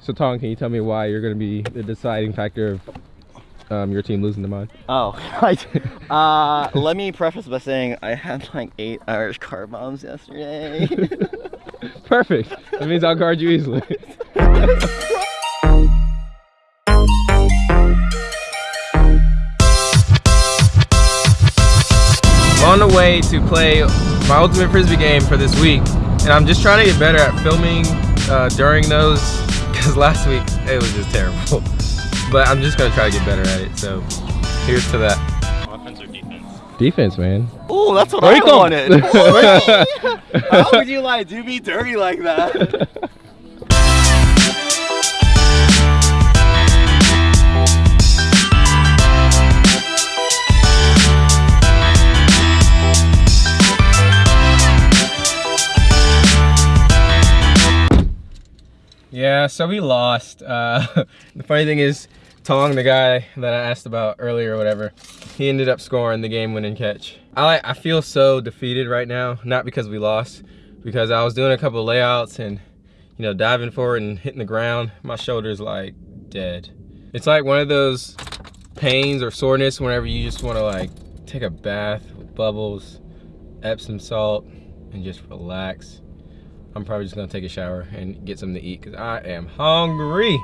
So Tom, can you tell me why you're going to be the deciding factor of um, your team losing to mine? Oh, right. uh, let me preface by saying I had like eight Irish car bombs yesterday. Perfect. That means I'll guard you easily. on the way to play my ultimate frisbee game for this week and i'm just trying to get better at filming uh, during those because last week it was just terrible but i'm just gonna try to get better at it so here's to that Offense or defense? defense man oh, that's what Break I you going? wanted. How would you like do me dirty like that? Yeah, so we lost. Uh, the funny thing is, Tong, the guy that I asked about earlier or whatever, he ended up scoring the game-winning catch. I I feel so defeated right now, not because we lost, because I was doing a couple layouts and, you know, diving forward and hitting the ground. My shoulder's like dead. It's like one of those pains or soreness whenever you just want to like take a bath with bubbles, Epsom salt, and just relax. I'm probably just gonna take a shower and get something to eat because I am hungry.